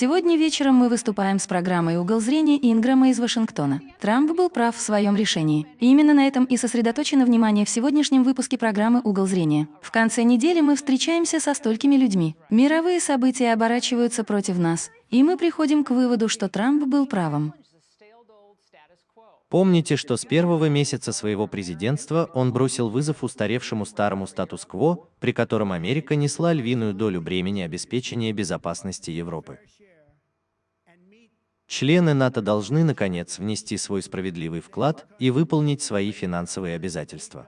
Сегодня вечером мы выступаем с программой «Угол зрения» Инграма из Вашингтона. Трамп был прав в своем решении. И именно на этом и сосредоточено внимание в сегодняшнем выпуске программы «Угол зрения». В конце недели мы встречаемся со столькими людьми. Мировые события оборачиваются против нас, и мы приходим к выводу, что Трамп был правым. Помните, что с первого месяца своего президентства он бросил вызов устаревшему старому статус-кво, при котором Америка несла львиную долю бремени обеспечения безопасности Европы. Члены НАТО должны, наконец, внести свой справедливый вклад и выполнить свои финансовые обязательства.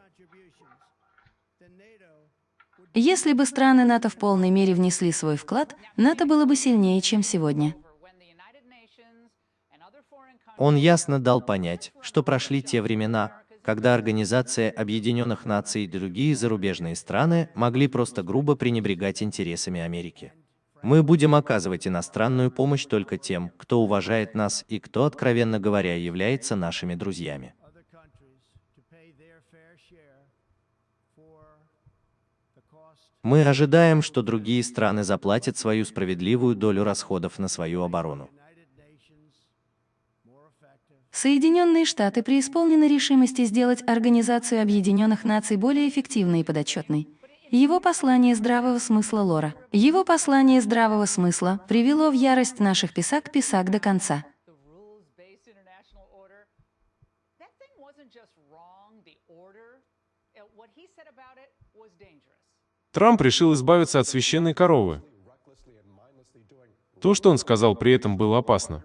Если бы страны НАТО в полной мере внесли свой вклад, НАТО было бы сильнее, чем сегодня. Он ясно дал понять, что прошли те времена, когда Организация Объединенных Наций и другие зарубежные страны могли просто грубо пренебрегать интересами Америки. Мы будем оказывать иностранную помощь только тем, кто уважает нас и кто, откровенно говоря, является нашими друзьями. Мы ожидаем, что другие страны заплатят свою справедливую долю расходов на свою оборону. Соединенные Штаты преисполнены решимости сделать Организацию Объединенных Наций более эффективной и подотчетной. Его послание здравого смысла Лора. Его послание здравого смысла привело в ярость наших писак писак до конца. Трамп решил избавиться от священной коровы. То, что он сказал при этом, было опасно.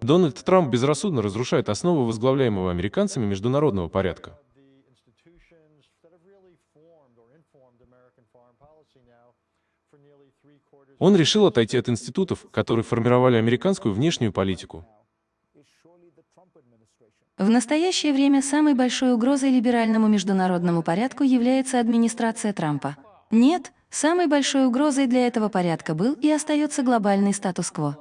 Дональд Трамп безрассудно разрушает основы возглавляемого американцами международного порядка. Он решил отойти от институтов, которые формировали американскую внешнюю политику. В настоящее время самой большой угрозой либеральному международному порядку является администрация Трампа. Нет, самой большой угрозой для этого порядка был и остается глобальный статус-кво.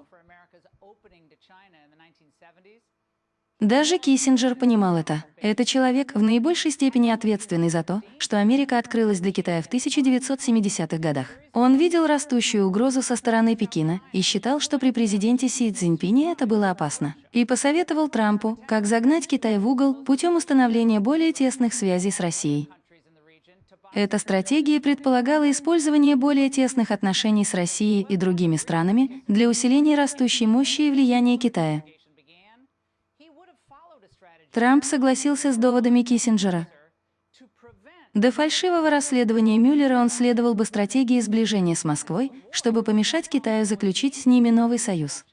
Даже Киссинджер понимал это. Это человек, в наибольшей степени ответственный за то, что Америка открылась для Китая в 1970-х годах. Он видел растущую угрозу со стороны Пекина и считал, что при президенте Си Цзиньпине это было опасно. И посоветовал Трампу, как загнать Китай в угол путем установления более тесных связей с Россией. Эта стратегия предполагала использование более тесных отношений с Россией и другими странами для усиления растущей мощи и влияния Китая. Трамп согласился с доводами Киссинджера. До фальшивого расследования Мюллера он следовал бы стратегии сближения с Москвой, чтобы помешать Китаю заключить с ними новый союз.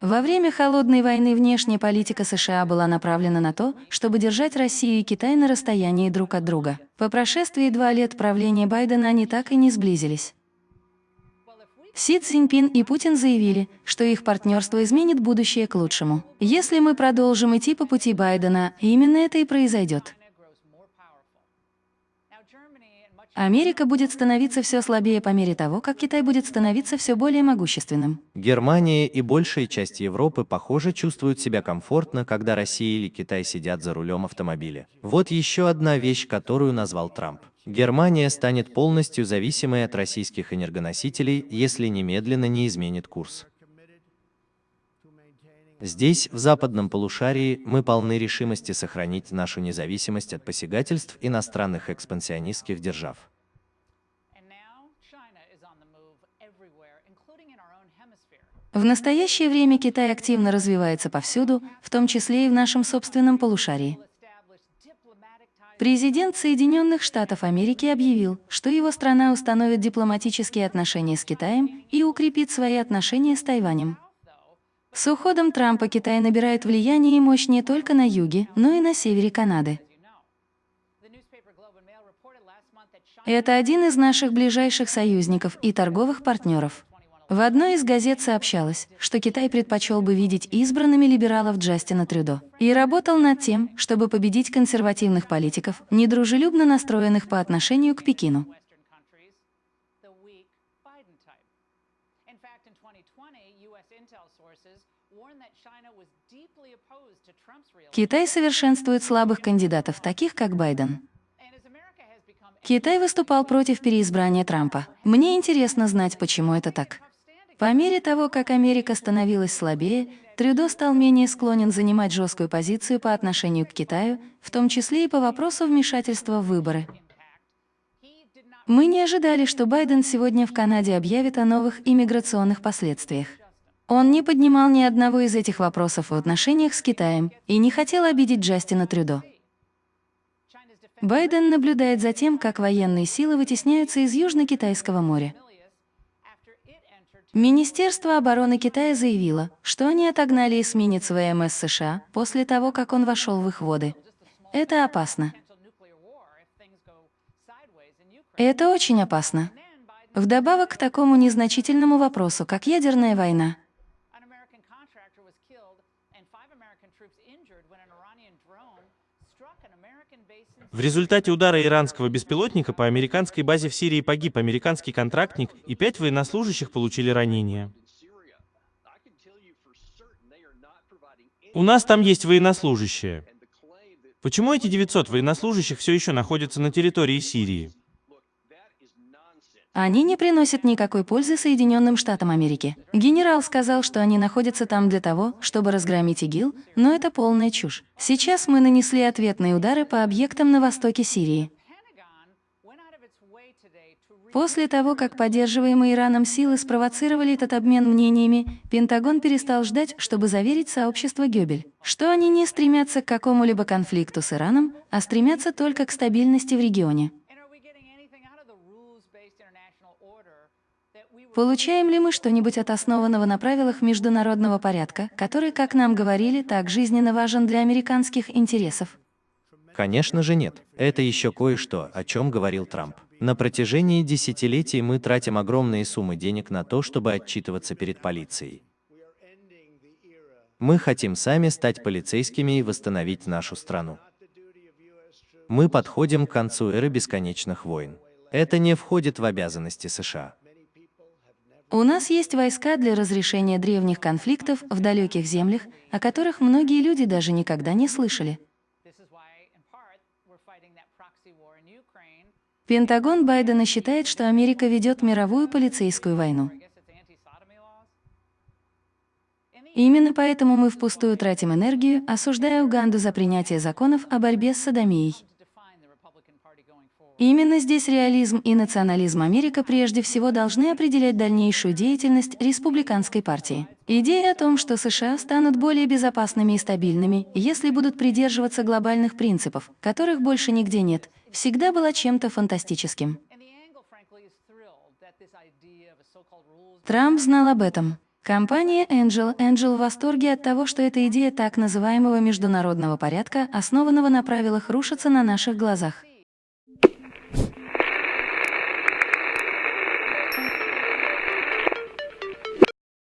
Во время Холодной войны внешняя политика США была направлена на то, чтобы держать Россию и Китай на расстоянии друг от друга. По прошествии два лет правления Байдена они так и не сблизились. Си Цзиньпин и Путин заявили, что их партнерство изменит будущее к лучшему. Если мы продолжим идти по пути Байдена, именно это и произойдет. Америка будет становиться все слабее по мере того, как Китай будет становиться все более могущественным. Германия и большая часть Европы, похоже, чувствуют себя комфортно, когда Россия или Китай сидят за рулем автомобиля. Вот еще одна вещь, которую назвал Трамп. Германия станет полностью зависимой от российских энергоносителей, если немедленно не изменит курс. Здесь, в западном полушарии, мы полны решимости сохранить нашу независимость от посягательств иностранных экспансионистских держав. В настоящее время Китай активно развивается повсюду, в том числе и в нашем собственном полушарии. Президент Соединенных Штатов Америки объявил, что его страна установит дипломатические отношения с Китаем и укрепит свои отношения с Тайванем. С уходом Трампа Китай набирает влияние и мощь не только на юге, но и на севере Канады. Это один из наших ближайших союзников и торговых партнеров. В одной из газет сообщалось, что Китай предпочел бы видеть избранными либералов Джастина Трюдо и работал над тем, чтобы победить консервативных политиков, недружелюбно настроенных по отношению к Пекину. Китай совершенствует слабых кандидатов, таких как Байден. Китай выступал против переизбрания Трампа. Мне интересно знать, почему это так. По мере того, как Америка становилась слабее, Трюдо стал менее склонен занимать жесткую позицию по отношению к Китаю, в том числе и по вопросу вмешательства в выборы. Мы не ожидали, что Байден сегодня в Канаде объявит о новых иммиграционных последствиях. Он не поднимал ни одного из этих вопросов в отношениях с Китаем и не хотел обидеть Джастина Трюдо. Байден наблюдает за тем, как военные силы вытесняются из Южно-Китайского моря. Министерство обороны Китая заявило, что они отогнали эсминец ВМС США после того, как он вошел в их воды. Это опасно. Это очень опасно. Вдобавок к такому незначительному вопросу, как ядерная война. В результате удара иранского беспилотника по американской базе в Сирии погиб американский контрактник, и пять военнослужащих получили ранения. У нас там есть военнослужащие. Почему эти 900 военнослужащих все еще находятся на территории Сирии? Они не приносят никакой пользы Соединенным Штатам Америки. Генерал сказал, что они находятся там для того, чтобы разгромить ИГИЛ, но это полная чушь. Сейчас мы нанесли ответные удары по объектам на востоке Сирии. После того, как поддерживаемые Ираном силы спровоцировали этот обмен мнениями, Пентагон перестал ждать, чтобы заверить сообщество Гёбель, что они не стремятся к какому-либо конфликту с Ираном, а стремятся только к стабильности в регионе. Получаем ли мы что-нибудь от основанного на правилах международного порядка, который, как нам говорили, так жизненно важен для американских интересов? Конечно же нет. Это еще кое-что, о чем говорил Трамп. На протяжении десятилетий мы тратим огромные суммы денег на то, чтобы отчитываться перед полицией. Мы хотим сами стать полицейскими и восстановить нашу страну. Мы подходим к концу эры бесконечных войн. Это не входит в обязанности США. У нас есть войска для разрешения древних конфликтов в далеких землях, о которых многие люди даже никогда не слышали. Пентагон Байдена считает, что Америка ведет мировую полицейскую войну. Именно поэтому мы впустую тратим энергию, осуждая Уганду за принятие законов о борьбе с садомией. Именно здесь реализм и национализм Америка прежде всего должны определять дальнейшую деятельность республиканской партии. Идея о том, что США станут более безопасными и стабильными, если будут придерживаться глобальных принципов, которых больше нигде нет, всегда была чем-то фантастическим. Трамп знал об этом. Компания Angel Angel в восторге от того, что эта идея так называемого международного порядка, основанного на правилах, рушится на наших глазах.